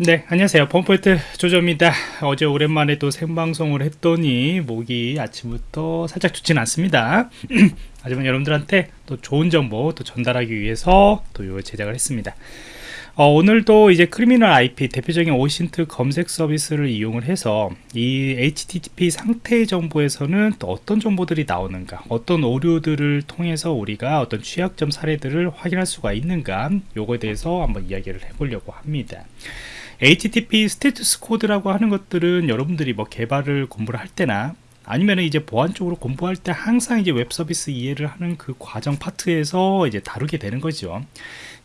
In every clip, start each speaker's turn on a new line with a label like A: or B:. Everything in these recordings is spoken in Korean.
A: 네 안녕하세요. 펌포인트 조조입니다. 어제 오랜만에 또 생방송을 했더니 목이 아침부터 살짝 좋지는 않습니다. 하지만 여러분들한테 또 좋은 정보 또 전달하기 위해서 또 이걸 제작을 했습니다. 어, 오늘도 이제 크리미널 IP 대표적인 오신트 검색 서비스를 이용을 해서 이 HTTP 상태 정보에서는 또 어떤 정보들이 나오는가 어떤 오류들을 통해서 우리가 어떤 취약점 사례들을 확인할 수가 있는가 요거에 대해서 한번 이야기를 해보려고 합니다 HTTP status code라고 하는 것들은 여러분들이 뭐 개발을 공부를 할 때나 아니면 이제 보안 쪽으로 공부할 때 항상 이제 웹 서비스 이해를 하는 그 과정 파트에서 이제 다루게 되는 거죠.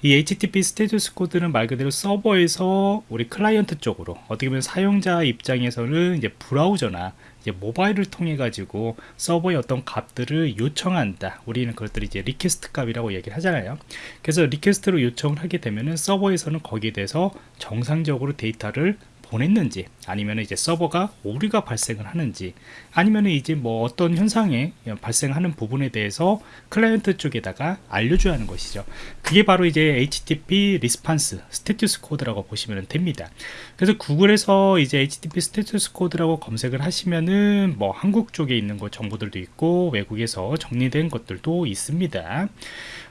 A: 이 HTTP status code는 말 그대로 서버에서 우리 클라이언트 쪽으로 어떻게 보면 사용자 입장에서는 이제 브라우저나 이제 모바일을 통해 가지고 서버의 어떤 값들을 요청한다. 우리는 그것들이 이제 request 값이라고 얘기를 하잖아요. 그래서 request로 요청을 하게 되면은 서버에서는 거기에 대해서 정상적으로 데이터를 보냈는지 아니면 이제 서버가 오류가 발생을 하는지 아니면 이제 뭐 어떤 현상에 발생하는 부분에 대해서 클라이언트 쪽에다가 알려줘야 하는 것이죠. 그게 바로 이제 HTTP 리스판스 스테투스 코드라고 보시면 됩니다. 그래서 구글에서 이제 HTTP status code라고 검색을 하시면은 뭐 한국 쪽에 있는 거 정보들도 있고 외국에서 정리된 것들도 있습니다.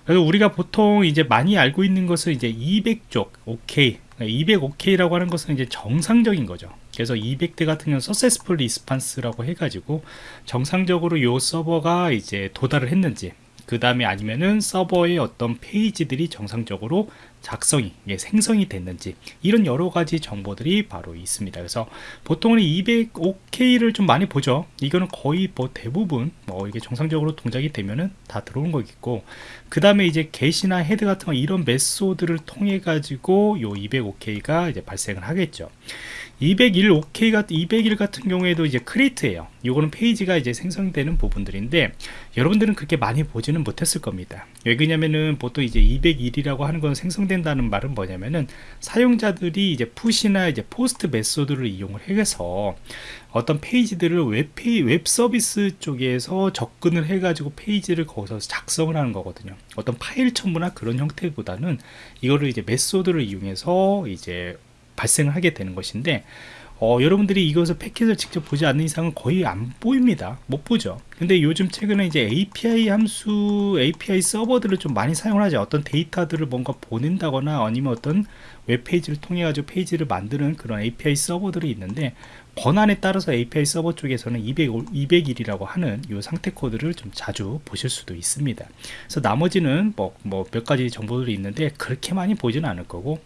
A: 그래서 우리가 보통 이제 많이 알고 있는 것은 이제 200쪽 OK. 200 OK라고 하는 것은 이제 정상적인 거죠. 그래서 200대 같은 경우는 successful response라고 해가지고 정상적으로 이 서버가 이제 도달을 했는지 그 다음에 아니면은 서버의 어떤 페이지들이 정상적으로 작성이 예, 생성이 됐는지 이런 여러 가지 정보들이 바로 있습니다. 그래서 보통은 200 OK를 좀 많이 보죠. 이거는 거의 뭐 대부분 뭐 이게 정상적으로 동작이 되면은 다 들어온 거겠고 그 다음에 이제 GET이나 HEAD 같은 거 이런 method를 통해 가지고 요 200 OK가 이제 발생을 하겠죠 201 OK 같은 201 같은 경우에도 이제 create예요. 요거는 페이지가 이제 생성되는 부분들인데 여러분들은 그렇게 많이 보지는 못했을 겁니다. 왜 그러냐면은 보통 이제 201이라고 하는 건 생성된다는 말은 뭐냐면은 사용자들이 이제 PUT이나 이제 POST method를 이용을 해서 어떤 페이지들을 웹, 페이, 웹 서비스 쪽에서 접근을 해가지고 페이지를 거기서 작성을 하는 거거든요. 어떤 파일 첨부나 그런 형태보다는 이거를 이제 메소드를 이용해서 이제 발생을 하게 되는 것인데 어, 여러분들이 이것을 패킷을 직접 보지 않는 이상은 거의 안 보입니다. 못 보죠. 근데 요즘 최근에 이제 API 함수 API 서버들을 좀 많이 사용을 하죠. 어떤 데이터들을 뭔가 보낸다거나 아니면 어떤 웹페이지를 통해 가지고 페이지를 만드는 그런 API 서버들이 있는데 권한에 따라서 API 서버 쪽에서는 200, 200일이라고 하는 이 상태 코드를 좀 자주 보실 수도 있습니다. 그래서 나머지는 뭐몇뭐 가지 정보들이 있는데 그렇게 많이 보지는 않을 거고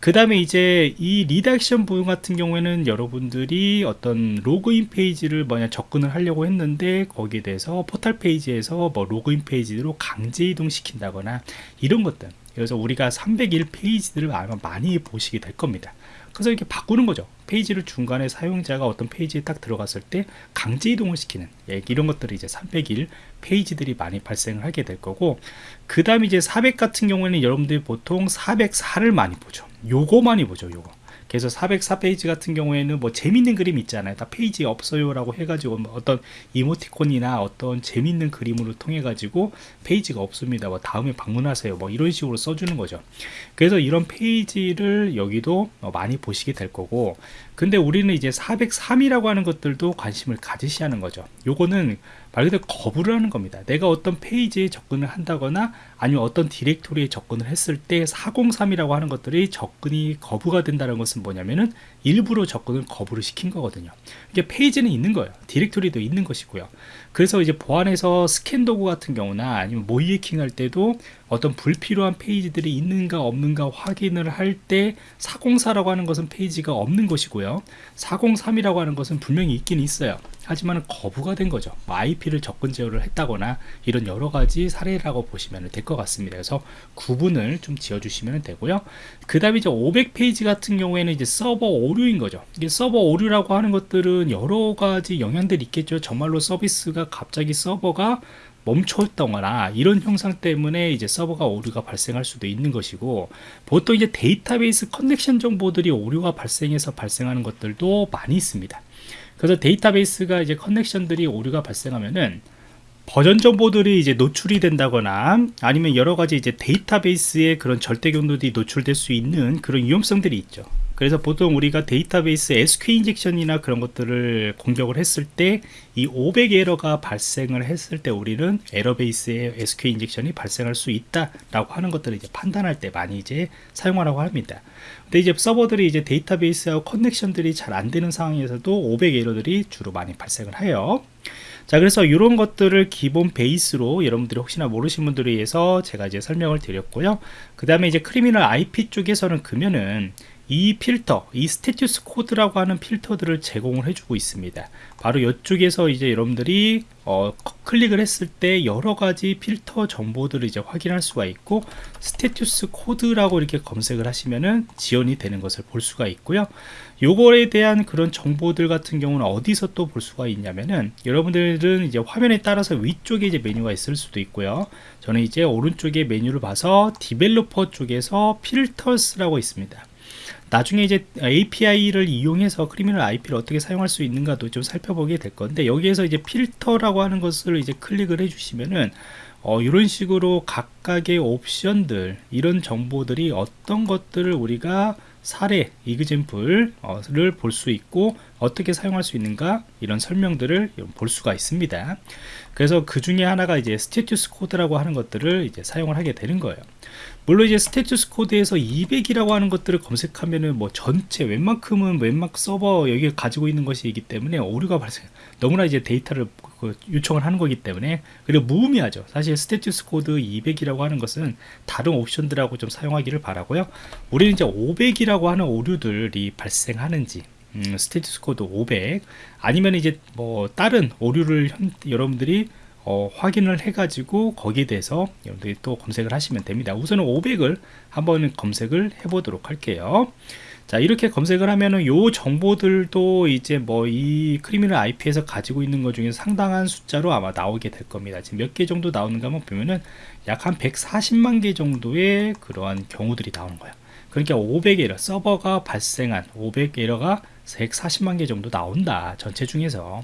A: 그 다음에 이제 이 redirection 부분 같은 경우에는 여러분들이 어떤 로그인 페이지를 뭐냐 접근을 하려고 했는데 거기에 대해서 포털 페이지에서 뭐 로그인 페이지로 강제 이동 시킨다거나 이런 것들. 그래서 우리가 301 페이지들을 아마 많이 보시게 될 겁니다. 그래서 이렇게 바꾸는 거죠. 페이지를 중간에 사용자가 어떤 페이지에 딱 들어갔을 때 강제 이동을 시키는 예, 이런 것들이 이제 301 페이지들이 많이 발생을 하게 될 거고 그 다음에 이제 400 같은 경우에는 여러분들이 보통 404를 많이 보죠 요거 많이 보죠 요거. 그래서 404페이지 같은 경우에는 뭐 재밌는 그림 있잖아요? 다 페이지 없어요 라고 해가지고 뭐 어떤 이모티콘이나 어떤 재밌는 그림으로 통해 가지고 페이지가 없습니다. 뭐 다음에 방문하세요. 뭐 이런 식으로 써주는 거죠. 그래서 이런 페이지를 여기도 많이 보시게 될 거고 근데 우리는 이제 403이라고 하는 것들도 관심을 가지셔야 하는 거죠. 요거는 말 그대로 거부를 하는 겁니다. 내가 어떤 페이지에 접근을 한다거나 아니면 어떤 디렉토리에 접근을 했을 때 403이라고 하는 것들이 접근이 거부가 된다는 것은 뭐냐면은 일부러 접근을 거부를 시킨 거거든요. 이게 페이지는 있는 거예요. 디렉토리도 있는 것이고요. 그래서 이제 보안에서 스캔 도구 같은 경우나 아니면 모의해킹 할 때도 어떤 불필요한 페이지들이 있는가 없는가 확인을 할 때 404라고 하는 것은 페이지가 없는 것이고요. 403이라고 하는 것은 분명히 있긴 있어요. 하지만 거부가 된 거죠. IP를 뭐 접근 제어를 했다거나 이런 여러 가지 사례라고 보시면 될 것 같습니다. 그래서 구분을 좀 지어 주시면 되고요. 그 다음에 이제 500페이지 같은 경우에는 이제 서버 오류인 거죠. 이게 서버 오류라고 하는 것들은 여러 가지 영향들이 있겠죠. 정말로 서비스가 갑자기 서버가 멈췄다거나 이런 형상 때문에 이제 서버가 오류가 발생할 수도 있는 것이고 보통 이제 데이터베이스 connection 정보들이 오류가 발생해서 발생하는 것들도 많이 있습니다 그래서 데이터베이스가 이제 connection들이 오류가 발생하면은 버전 정보들이 이제 노출이 된다거나 아니면 여러 가지 이제 데이터베이스에 그런 절대 경로들이 노출될 수 있는 그런 위험성들이 있죠. 그래서 보통 우리가 데이터베이스 SQ 인젝션이나 그런 것들을 공격을 했을 때 이 500 에러가 발생을 했을 때 우리는 에러 베이스에 SQ 인젝션이 발생할 수 있다라고 하는 것들을 이제 판단할 때 많이 이제 사용하라고 합니다. 근데 이제 서버들이 이제 데이터베이스하고 connection들이 잘 안 되는 상황에서도 500 에러들이 주로 많이 발생을 해요. 자 그래서 이런 것들을 기본 베이스로 여러분들이 혹시나 모르신 분들을 위해서 제가 이제 설명을 드렸고요 그 다음에 이제 Criminal IP 쪽에서는 그러면은 이 필터, 이 status code라고 하는 필터들을 제공을 해주고 있습니다. 바로 이쪽에서 이제 여러분들이 어, 클릭을 했을 때 여러 가지 필터 정보들을 이제 확인할 수가 있고 status code라고 이렇게 검색을 하시면은 지원이 되는 것을 볼 수가 있고요. 요거에 대한 그런 정보들 같은 경우는 어디서 또 볼 수가 있냐면은 여러분들은 이제 화면에 따라서 위쪽에 이제 메뉴가 있을 수도 있고요. 저는 이제 오른쪽에 메뉴를 봐서 developer 쪽에서 filters라고 있습니다. 나중에 이제 API를 이용해서 Criminal IP를 어떻게 사용할 수 있는가도 좀 살펴보게 될 건데 여기에서 이제 필터라고 하는 것을 이제 클릭을 해주시면은 어, 이런 식으로 각각의 옵션들 이런 정보들이 어떤 것들을 우리가 사례 example을 볼 수 있고 어떻게 사용할 수 있는가 이런 설명들을 볼 수가 있습니다. 그래서 그 중에 하나가 이제 status code라고 하는 것들을 이제 사용을 하게 되는 거예요 물론 이제 status code에서 200이라고 하는 것들을 검색하면은 뭐 전체 웬만큼은 웬만큼 서버 여기 가지고 있는 것이기 때문에 오류가 발생 너무나 이제 데이터를 그 요청을 하는 거기 때문에 그리고 무의미하죠. 사실 status code 200이라고 하는 것은 다른 옵션들하고 좀 사용하기를 바라고요. 우리는 이제 500이라고 하는 오류들이 발생하는지 음, status code 500 아니면 이제 뭐 다른 오류를 현, 여러분들이 어, 확인을 해가지고 거기에 대해서 여러분들이 또 검색을 하시면 됩니다. 우선은 500을 한번 검색을 해보도록 할게요. 자 이렇게 검색을 하면은 요 정보들도 이제 뭐 이 크리미널 IP에서 가지고 있는 것 중에 상당한 숫자로 아마 나오게 될 겁니다. 지금 몇 개 정도 나오는가 한번 보면은 약 한 140만 개 정도의 그러한 경우들이 나오는 거예요. 그러니까 500 에러 서버가 발생한 500 에러가 140만 개 정도 나온다 전체 중에서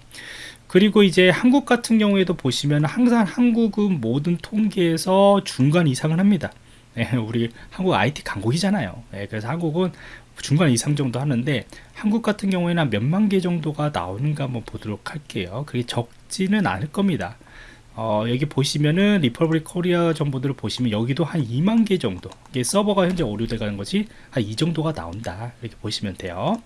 A: 그리고 이제 한국 같은 경우에도 보시면 항상 한국은 모든 통계에서 중간 이상을 합니다. 네, 우리 한국 IT 강국이잖아요. 네, 그래서 한국은 중간 이상 정도 하는데 한국 같은 경우에는 몇만 개 정도가 나오는가 한번 보도록 할게요. 그게 적지는 않을 겁니다. 어, 여기 보시면은 Republic Korea 정보들을 보시면 여기도 한 2만 개 정도. 이게 서버가 현재 오류돼 가는 것이 한 이 정도가 나온다. 이렇게 보시면 돼요.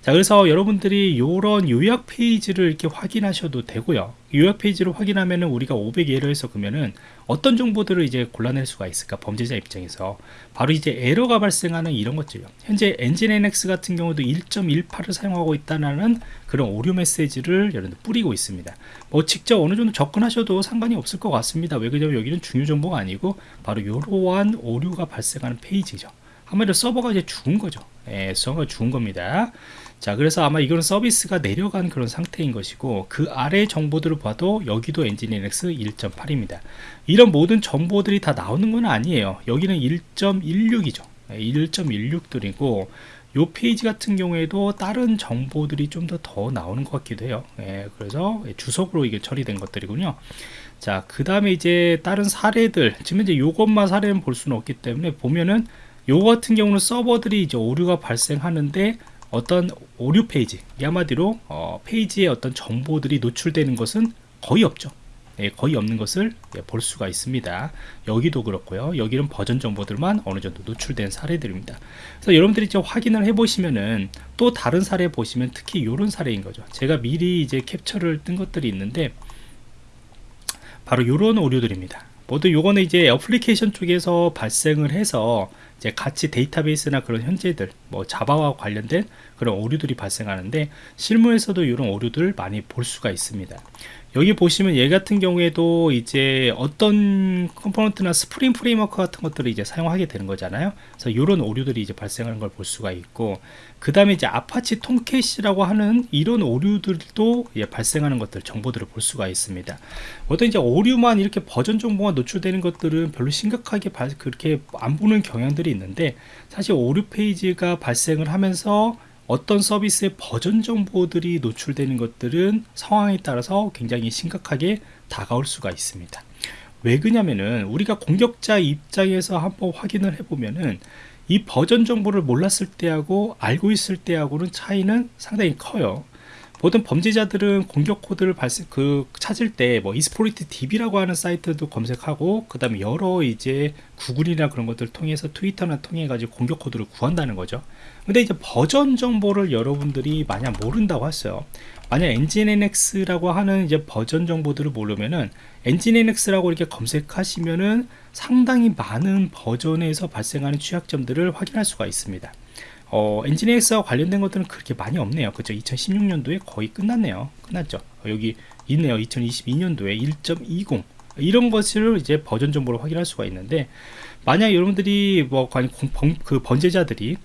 A: 자 그래서 여러분들이 이런 요약 페이지를 이렇게 확인하셔도 되고요 요약 페이지를 확인하면은 우리가 500에러에서 그러면은 어떤 정보들을 이제 골라낼 수가 있을까? 범죄자 입장에서. 바로 이제 에러가 발생하는 이런 것들요. 현재 엔진NX 같은 경우도 1.18을 사용하고 있다는 그런 오류 메시지를 여러분들 뿌리고 있습니다. 뭐 직접 어느 정도 접근하셔도 상관이 없을 것 같습니다. 왜 그러냐면 여기는 중요 정보가 아니고 바로 이러한 오류가 발생하는 페이지죠 한마디로 서버가 이제 죽은 거죠. 예, 서버가 죽은 겁니다. 자 그래서 아마 이거는 서비스가 내려간 그런 상태인 것이고 그 아래 정보들을 봐도 여기도 엔진NX 1.8입니다. 이런 모든 정보들이 다 나오는 건 아니에요. 여기는 1.16이죠. 1.16들이고 요 페이지 같은 경우에도 다른 정보들이 좀 더 더 나오는 것 같기도 해요. 예, 그래서 주석으로 이게 처리된 것들이군요. 자 그 다음에 이제 다른 사례들. 지금 이제 요것만 사례는 볼 수는 없기 때문에 보면은 요거 같은 경우는 서버들이 이제 오류가 발생하는데 어떤 오류 페이지 한마디로 어, 페이지에 어떤 정보들이 노출되는 것은 거의 없죠. 예, 거의 없는 것을 예, 볼 수가 있습니다. 여기도 그렇고요. 여기는 버전 정보들만 어느 정도 노출된 사례들입니다. 그래서 여러분들이 좀 확인을 해 보시면은 또 다른 사례 보시면 특히 이런 사례인 거죠. 제가 미리 이제 캡처를 뜬 것들이 있는데 바로 이런 오류들입니다 모두 요거는 이제 애플리케이션 쪽에서 발생을 해서 이제 같이 데이터베이스나 그런 현재들 뭐 자바와 관련된 그런 오류들이 발생하는데 실무에서도 이런 오류들을 많이 볼 수가 있습니다 여기 보시면 얘 같은 경우에도 이제 어떤 component나 Spring Framework 같은 것들을 이제 사용하게 되는 거잖아요. 그래서 이런 오류들이 이제 발생하는 걸 볼 수가 있고 그 다음에 이제 Apache Tomcat이라고 하는 이런 오류들도 발생하는 것들 정보들을 볼 수가 있습니다. 어떤 이제 오류만 이렇게 버전 정보가 노출되는 것들은 별로 심각하게 그렇게 안 보는 경향들이 있는데 사실 오류 페이지가 발생을 하면서 어떤 서비스의 버전 정보들이 노출되는 것들은 상황에 따라서 굉장히 심각하게 다가올 수가 있습니다 왜 그러냐면은 우리가 공격자 입장에서 한번 확인을 해보면은 이 버전 정보를 몰랐을 때하고 알고 있을 때하고는 차이는 상당히 커요. 모든 범죄자들은 공격 코드를 발생 그 찾을 때 뭐 이스포리트 DB라고 하는 사이트도 검색하고 그다음에 여러 이제 구글이나 그런 것들 통해서 트위터나 통해 가지고 공격 코드를 구한다는 거죠. 근데 이제 버전 정보를 여러분들이 만약 모른다고 했어요. 만약 엔진NX라고 하는 이제 버전 정보들을 모르면은 엔진NX라고 이렇게 검색하시면은 상당히 많은 버전에서 발생하는 취약점들을 확인할 수가 있습니다. 어, 엔진엑스와 관련된 것들은 그렇게 많이 없네요. 그죠? 2016년도에 거의 끝났네요. 끝났죠. 어, 여기 있네요. 2022년도에 1.20 이런 것을 이제 버전 정보로 확인할 수가 있는데 만약 여러분들이 뭐그 번제자들이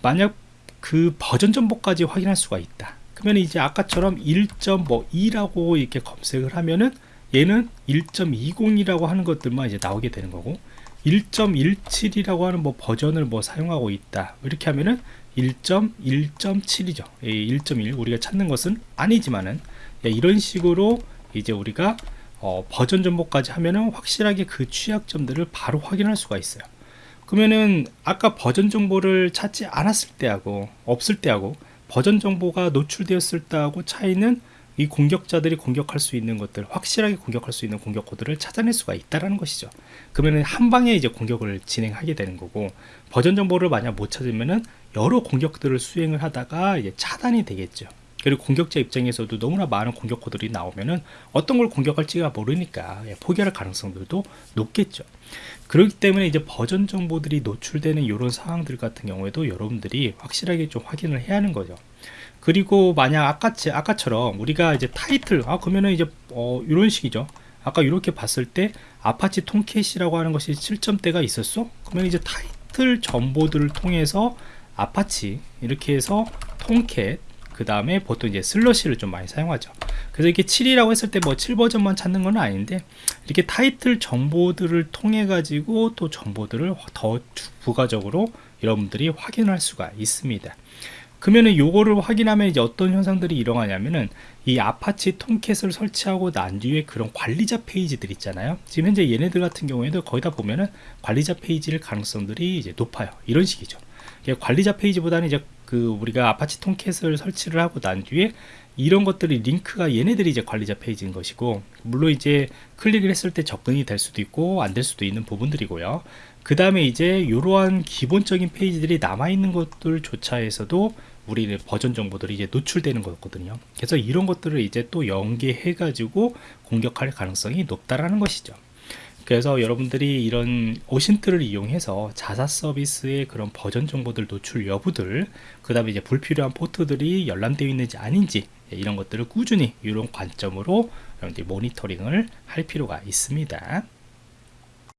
A: 만약 그 버전 정보까지 확인할 수가 있다. 그러면 이제 아까처럼 1.2라고 이렇게 검색을 하면은 얘는 1.20이라고 하는 것들만 이제 나오게 되는 거고 1.17이라고 하는 뭐 버전을 뭐 사용하고 있다. 이렇게 하면은 1.1.7이죠. 1.1 우리가 찾는 것은 아니지만은 예, 이런 식으로 이제 우리가 어, 버전 정보까지 하면은 확실하게 그 취약점들을 바로 확인할 수가 있어요. 그러면은 아까 버전 정보를 찾지 않았을 때하고 없을 때하고 버전 정보가 노출되었을 때하고 차이는 이 공격자들이 공격할 수 있는 것들 확실하게 공격할 수 있는 공격 코드를 찾아낼 수가 있다라는 것이죠. 그러면 한 방에 이제 공격을 진행하게 되는 거고 버전 정보를 만약 못 찾으면은 여러 공격들을 수행을 하다가 이제 차단이 되겠죠. 그리고 공격자 입장에서도 너무나 많은 공격 코드들이 나오면은 어떤 걸 공격할지가 모르니까 예, 포기할 가능성들도 높겠죠. 그렇기 때문에 이제 버전 정보들이 노출되는 이런 상황들 같은 경우에도 여러분들이 확실하게 좀 확인을 해야 하는 거죠 그리고 만약 아까치 아까처럼 우리가 이제 타이틀 아 그러면은 이제 어 이런 식이죠. 아까 이렇게 봤을 때 Apache Tomcat이라고 하는 것이 7점대가 있었어? 그러면 이제 타이틀 정보들을 통해서 아파치 이렇게 해서 Tomcat 그 다음에 보통 이제 slash를 좀 많이 사용하죠. 그래서 이렇게 7이라고 했을 때 뭐 7버전만 찾는 건 아닌데 이렇게 타이틀 정보들을 통해 가지고 또 정보들을 더 부가적으로 여러분들이 확인할 수가 있습니다 그러면은 요거를 확인하면 이제 어떤 현상들이 일어나냐면은 이 Apache Tomcat을 설치하고 난 뒤에 그런 관리자 페이지들 있잖아요. 지금 현재 얘네들 같은 경우에도 거의 다 보면은 관리자 페이지일 가능성들이 이제 높아요. 이런 식이죠. 관리자 페이지보다는 이제 그 우리가 Apache Tomcat을 설치를 하고 난 뒤에 이런 것들이 링크가 얘네들이 이제 관리자 페이지인 것이고 물론 이제 클릭을 했을 때 접근이 될 수도 있고 안 될 수도 있는 부분들이고요 그 다음에 이제 이러한 기본적인 페이지들이 남아있는 것들조차 해서도 우리는 버전 정보들이 이제 노출되는 거거든요. 그래서 이런 것들을 이제 또 연계해 가지고 공격할 가능성이 높다라는 것이죠. 그래서 여러분들이 이런 오신트를 이용해서 자사 서비스의 그런 버전 정보들 노출 여부들 그 다음에 이제 불필요한 포트들이 열람되어 있는지 아닌지 이런 것들을 꾸준히 이런 관점으로 여러분들이 모니터링을 할 필요가 있습니다